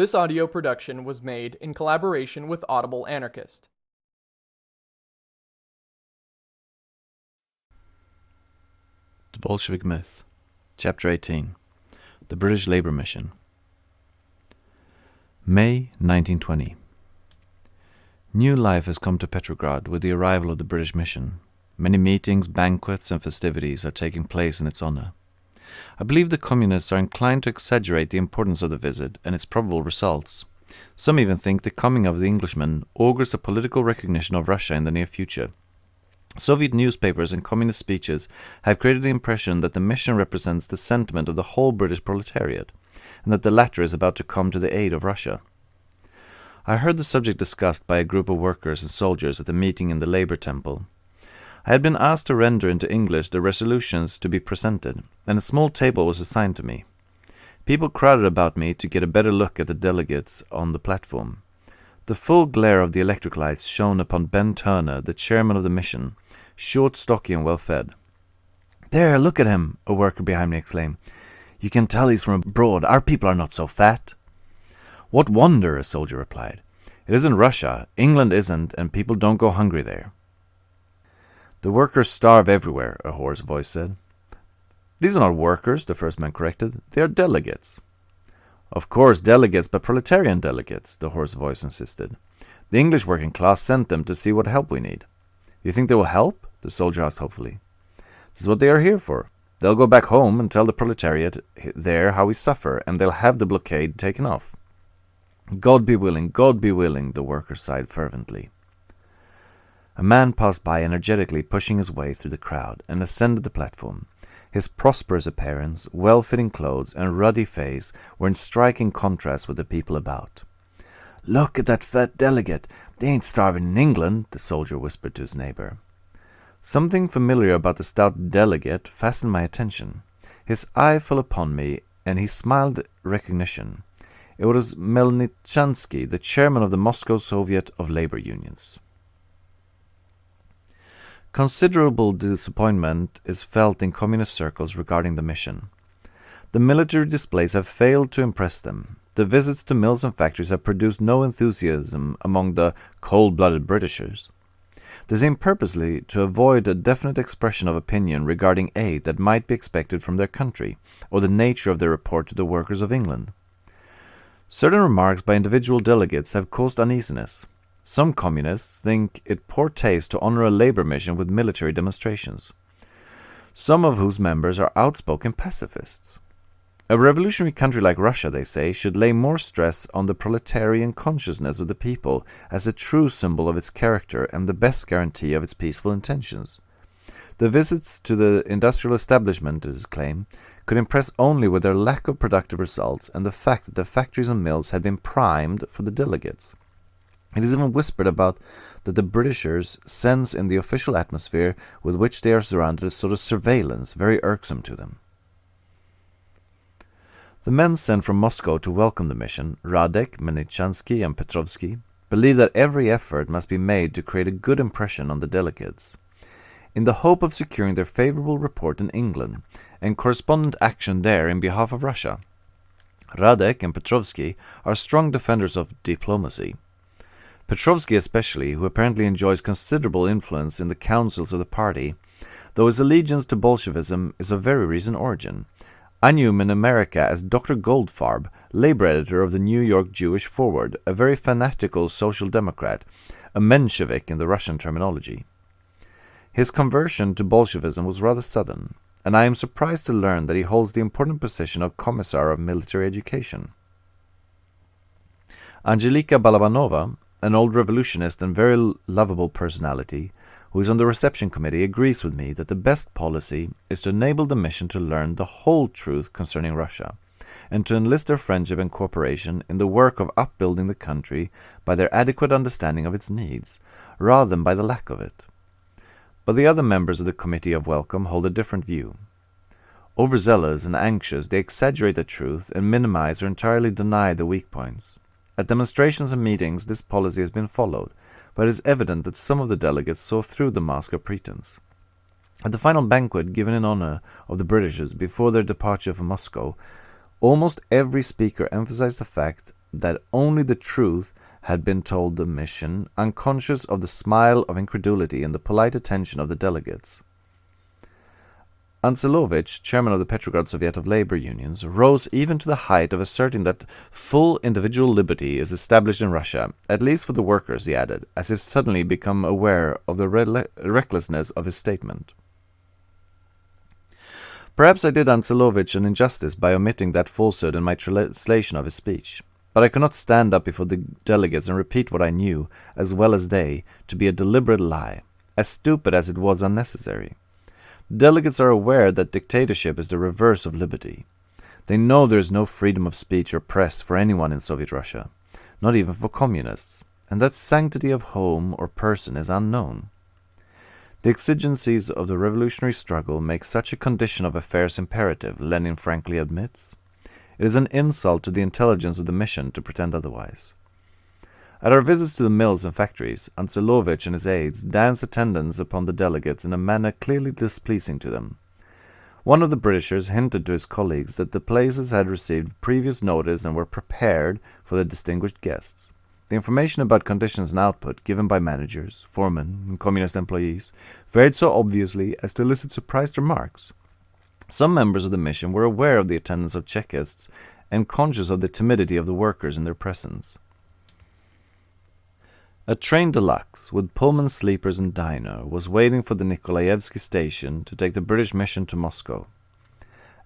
This audio production was made in collaboration with Audible Anarchist. The Bolshevik Myth, Chapter 18 The British Labour Mission. May 1920. New life has come to Petrograd with the arrival of the British mission. Many meetings, banquets, and festivities are taking place in its honor. I believe the communists are inclined to exaggerate the importance of the visit and its probable results. Some even think the coming of the Englishman augurs the political recognition of Russia in the near future. Soviet newspapers and communist speeches have created the impression that the mission represents the sentiment of the whole British proletariat, and that the latter is about to come to the aid of Russia. I heard the subject discussed by a group of workers and soldiers at a meeting in the Labour Temple. I had been asked to render into English the resolutions to be presented, and a small table was assigned to me. People crowded about me to get a better look at the delegates on the platform. The full glare of the electric lights shone upon Ben Turner, the chairman of the mission, short, stocky, and well fed. There, look at him, a worker behind me exclaimed. You can tell he's from abroad. Our people are not so fat. What wonder, a soldier replied. It isn't Russia. England isn't, and people don't go hungry there. The workers starve everywhere, a hoarse voice said. These are not workers, the first man corrected. They are delegates. Of course, delegates, but proletarian delegates, the hoarse voice insisted. The English working class sent them to see what help we need. You think they will help? The soldier asked hopefully. This is what they are here for. They'll go back home and tell the proletariat there how we suffer, and they'll have the blockade taken off. God be willing, God be willing, the workers sighed fervently. A man passed by energetically pushing his way through the crowd and ascended the platform. His prosperous appearance, well-fitting clothes, and ruddy face were in striking contrast with the people about. Look at that fat delegate. They ain't starving in England, the soldier whispered to his neighbor. Something familiar about the stout delegate fastened my attention. His eye fell upon me, and he smiled recognition. It was Melnichansky, the chairman of the Moscow Soviet of Labor Unions. Considerable disappointment is felt in communist circles regarding the mission. The military displays have failed to impress them. The visits to mills and factories have produced no enthusiasm among the cold-blooded Britishers. They seem purposely to avoid a definite expression of opinion regarding aid that might be expected from their country, or the nature of their report to the workers of England. Certain remarks by individual delegates have caused uneasiness. Some communists think it poor taste to honor a labor mission with military demonstrations, some of whose members are outspoken pacifists. A revolutionary country like Russia, they say, should lay more stress on the proletarian consciousness of the people as a true symbol of its character and the best guarantee of its peaceful intentions. The visits to the industrial establishment, it is claimed, could impress only with their lack of productive results and the fact that the factories and mills had been primed for the delegates. It is even whispered about that the Britishers sense in the official atmosphere with which they are surrounded a sort of surveillance very irksome to them. The men sent from Moscow to welcome the mission, Radek, Melnichansky, and Petrovsky, believe that every effort must be made to create a good impression on the delegates in the hope of securing their favorable report in England and correspondent action there in behalf of Russia. Radek and Petrovsky are strong defenders of diplomacy. Petrovsky especially, who apparently enjoys considerable influence in the councils of the party, though his allegiance to Bolshevism is of very recent origin. I knew him in America as Dr. Goldfarb, labor editor of the New York Jewish Forward, a very fanatical social democrat, a Menshevik in the Russian terminology. His conversion to Bolshevism was rather sudden, and I am surprised to learn that he holds the important position of Commissar of Military Education. Angelika Balabanova, an old revolutionist and very lovable personality, who is on the reception committee, agrees with me that the best policy is to enable the mission to learn the whole truth concerning Russia, and to enlist their friendship and cooperation in the work of upbuilding the country by their adequate understanding of its needs, rather than by the lack of it. But the other members of the Committee of Welcome hold a different view. Overzealous and anxious, they exaggerate the truth and minimize or entirely deny the weak points. At demonstrations and meetings, this policy has been followed, but it is evident that some of the delegates saw through the mask of pretense. At the final banquet given in honor of the Britishers before their departure for Moscow, almost every speaker emphasized the fact that only the truth had been told the mission, unconscious of the smile of incredulity and the polite attention of the delegates. Anselovich, chairman of the Petrograd Soviet of Labor Unions, rose even to the height of asserting that full individual liberty is established in Russia, at least for the workers, he added, as if suddenly become aware of the recklessness of his statement. Perhaps I did Anselovich an injustice by omitting that falsehood in my translation of his speech, but I could not stand up before the delegates and repeat what I knew, as well as they, to be a deliberate lie, as stupid as it was unnecessary. Delegates are aware that dictatorship is the reverse of liberty. They know there is no freedom of speech or press for anyone in Soviet Russia, not even for communists, and that sanctity of home or person is unknown. The exigencies of the revolutionary struggle make such a condition of affairs imperative, Lenin frankly admits. It is an insult to the intelligence of the mission to pretend otherwise. At our visits to the mills and factories, Anselovich and his aides danced attendance upon the delegates in a manner clearly displeasing to them. One of the Britishers hinted to his colleagues that the places had received previous notice and were prepared for the distinguished guests. The information about conditions and output given by managers, foremen, and communist employees varied so obviously as to elicit surprised remarks. Some members of the mission were aware of the attendance of Chekists and conscious of the timidity of the workers in their presence. A train deluxe with Pullman sleepers and diner was waiting for the Nikolaevsky station to take the British mission to Moscow.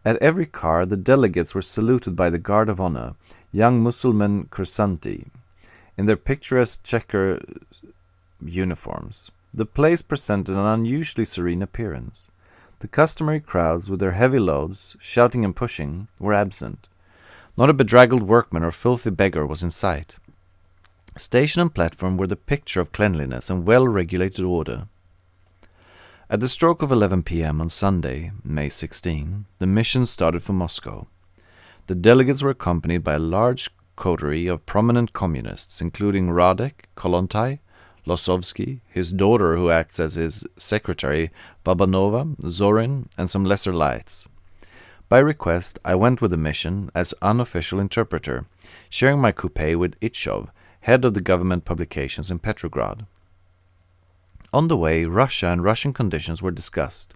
At every car, the delegates were saluted by the Guard of Honor, young Mussulman kursanti, in their picturesque checker uniforms. The place presented an unusually serene appearance. The customary crowds, with their heavy loads, shouting and pushing, were absent. Not a bedraggled workman or filthy beggar was in sight. Station and platform were the picture of cleanliness and well-regulated order. At the stroke of 11 p.m. on Sunday, May 16, the mission started for Moscow. The delegates were accompanied by a large coterie of prominent communists, including Radek, Kollontai, Losovsky, his daughter who acts as his secretary, Babanova, Zorin, and some lesser lights. By request, I went with the mission as unofficial interpreter, sharing my coupe with Itchov, head of the government publications in Petrograd. On the way, Russia and Russian conditions were discussed.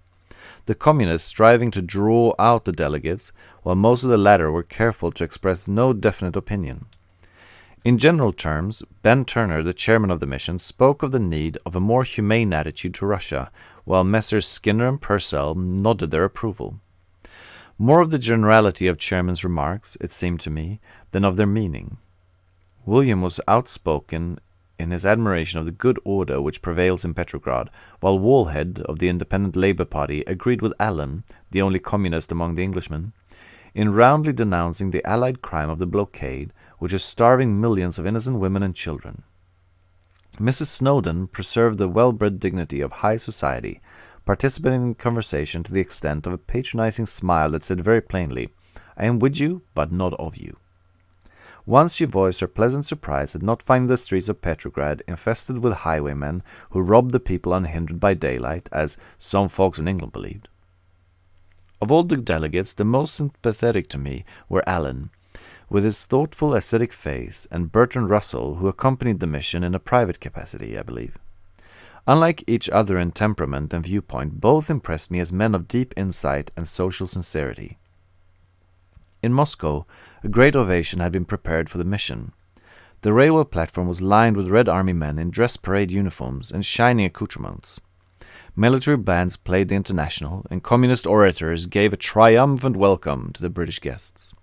The communists striving to draw out the delegates, while most of the latter were careful to express no definite opinion. In general terms, Ben Turner, the chairman of the mission, spoke of the need of a more humane attitude to Russia, while Messrs. Skinner and Purcell nodded their approval. More of the generality of Chairman's remarks, it seemed to me, than of their meaning. William was outspoken in his admiration of the good order which prevails in Petrograd, while Wallhead of the Independent Labour Party agreed with Allen, the only communist among the Englishmen, in roundly denouncing the Allied crime of the blockade, which is starving millions of innocent women and children. Mrs. Snowden preserved the well-bred dignity of high society, participating in conversation to the extent of a patronizing smile that said very plainly, I am with you, but not of you. Once she voiced her pleasant surprise at not finding the streets of Petrograd infested with highwaymen who robbed the people unhindered by daylight, as some folks in England believed. Of all the delegates, the most sympathetic to me were Allen, with his thoughtful ascetic face, and Bertrand Russell, who accompanied the mission in a private capacity, I believe. Unlike each other in temperament and viewpoint, both impressed me as men of deep insight and social sincerity. In Moscow, a great ovation had been prepared for the mission. The railway platform was lined with Red Army men in dress parade uniforms and shining accoutrements. Military bands played the International, and communist orators gave a triumphant welcome to the British guests.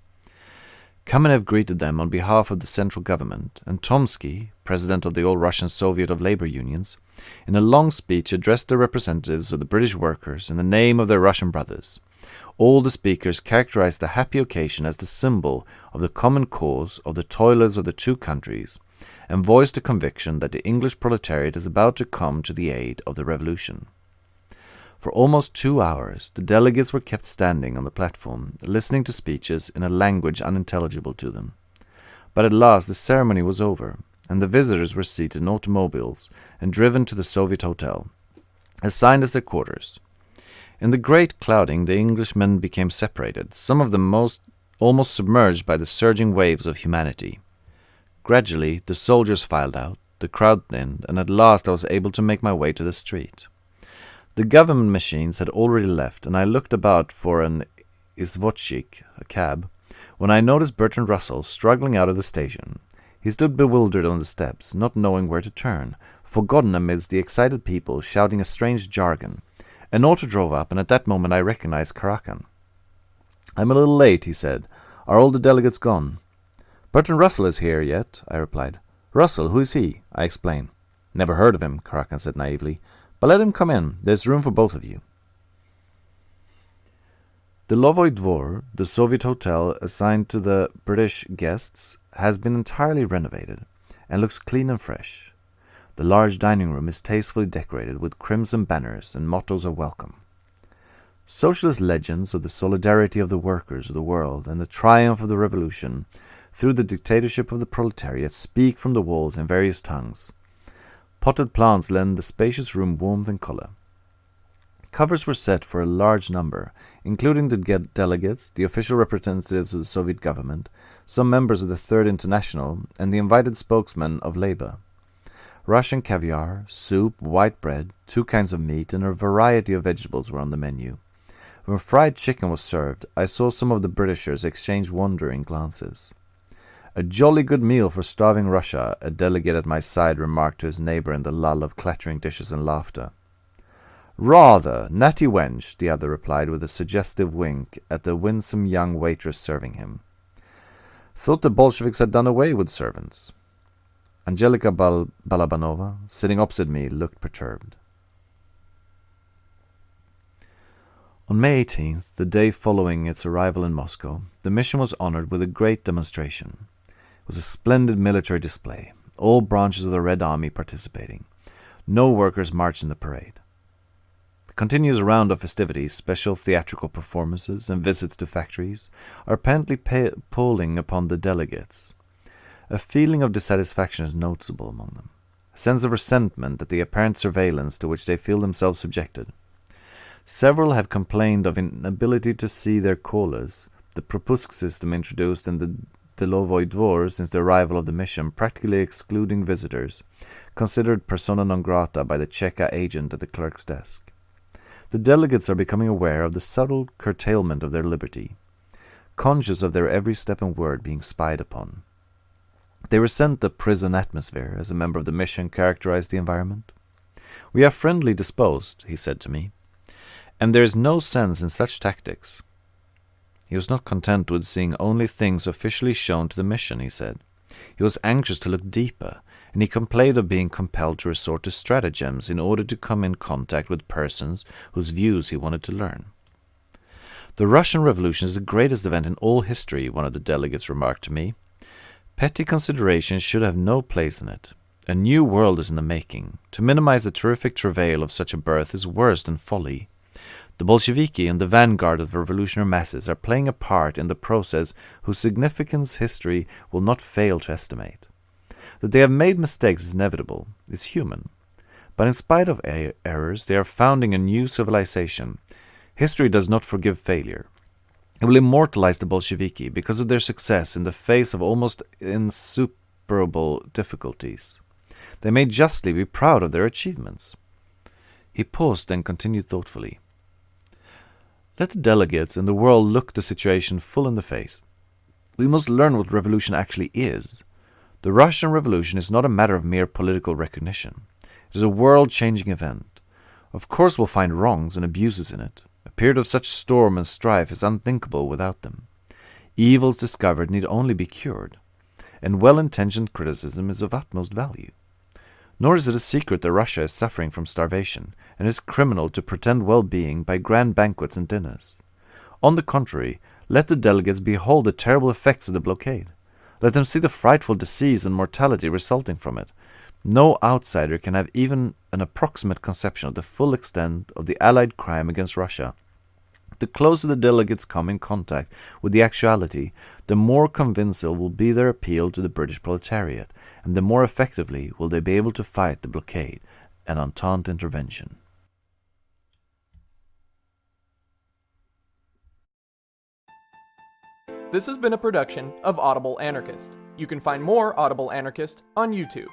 Kamenev greeted them on behalf of the central government, and Tomsky, president of the All-Russian Soviet of Labor Unions, in a long speech addressed the representatives of the British workers in the name of their Russian brothers, all the speakers characterized the happy occasion as the symbol of the common cause of the toilers of the two countries, and voiced a conviction that the English proletariat is about to come to the aid of the revolution. For almost two hours, the delegates were kept standing on the platform, listening to speeches in a language unintelligible to them. But at last the ceremony was over, and the visitors were seated in automobiles and driven to the Soviet Hotel, assigned as their quarters. In the great clouding, the Englishmen became separated, some of them most almost submerged by the surging waves of humanity. Gradually, the soldiers filed out, the crowd thinned, and at last I was able to make my way to the street. The government machines had already left, and I looked about for an izvozchik, a cab, when I noticed Bertrand Russell struggling out of the station. He stood bewildered on the steps, not knowing where to turn, forgotten amidst the excited people shouting a strange jargon. An auto drove up, and at that moment I recognized Karakhan. I'm a little late, he said. Are all the delegates gone? Bertrand Russell is here yet, I replied. Russell, who is he? I explained. Never heard of him, Karakhan said naively. But let him come in. There's room for both of you. The Lovoy Dvor, the Soviet hotel assigned to the British guests, has been entirely renovated and looks clean and fresh. The large dining room is tastefully decorated with crimson banners and mottos of welcome. Socialist legends of the solidarity of the workers of the world and the triumph of the revolution through the dictatorship of the proletariat speak from the walls in various tongues. Potted plants lend the spacious room warmth and color. Covers were set for a large number, including the delegates, the official representatives of the Soviet government, some members of the Third International, and the invited spokesmen of labor. Russian caviar, soup, white bread, two kinds of meat, and a variety of vegetables were on the menu. When fried chicken was served, I saw some of the Britishers exchange wondering glances. A jolly good meal for starving Russia, a delegate at my side remarked to his neighbor in the lull of clattering dishes and laughter. Rather, natty wench, the other replied with a suggestive wink at the winsome young waitress serving him. Thought the Bolsheviks had done away with servants. Angelika Bal Balabanova, sitting opposite me, looked perturbed. On May 18th, the day following its arrival in Moscow, the mission was honored with a great demonstration. It was a splendid military display, all branches of the Red Army participating. No workers marched in the parade The continuous round of festivities, special theatrical performances, and visits to factories are apparently pulling upon the delegates. A feeling of dissatisfaction is noticeable among them, a sense of resentment at the apparent surveillance to which they feel themselves subjected. Several have complained of inability to see their callers, the propusk system introduced in the Delovoy Dvor since the arrival of the mission, practically excluding visitors, considered persona non grata by the Cheka agent at the clerk's desk. The delegates are becoming aware of the subtle curtailment of their liberty, conscious of their every step and word being spied upon. They resent the prison atmosphere, as a member of the mission characterized the environment. We are friendly disposed, he said to me, and there is no sense in such tactics. He was not content with seeing only things officially shown to the mission, he said. He was anxious to look deeper, and he complained of being compelled to resort to stratagems in order to come in contact with persons whose views he wanted to learn. The Russian Revolution is the greatest event in all history, one of the delegates remarked to me. Petty considerations should have no place in it. A new world is in the making. To minimize the terrific travail of such a birth is worse than folly. The Bolsheviki and the vanguard of the revolutionary masses are playing a part in the process whose significance history will not fail to estimate. That they have made mistakes is inevitable, is human. But in spite of er errors, they are founding a new civilization. History does not forgive failure. It will immortalize the Bolsheviki because of their success in the face of almost insuperable difficulties. They may justly be proud of their achievements. He paused and continued thoughtfully. Let the delegates and the world look the situation full in the face. We must learn what revolution actually is. The Russian Revolution is not a matter of mere political recognition. It is a world-changing event. Of course we'll find wrongs and abuses in it. A period of such storm and strife is unthinkable without them. Evils discovered need only be cured, and well-intentioned criticism is of utmost value. Nor is it a secret that Russia is suffering from starvation, and is criminal to pretend well-being by grand banquets and dinners. On the contrary, let the delegates behold the terrible effects of the blockade. Let them see the frightful disease and mortality resulting from it. No outsider can have even an approximate conception of the full extent of the Allied crime against Russia. The closer the delegates come in contact with the actuality, the more convincing will be their appeal to the British proletariat, and the more effectively will they be able to fight the blockade and Entente intervention. This has been a production of Audible Anarchist. You can find more Audible Anarchist on YouTube.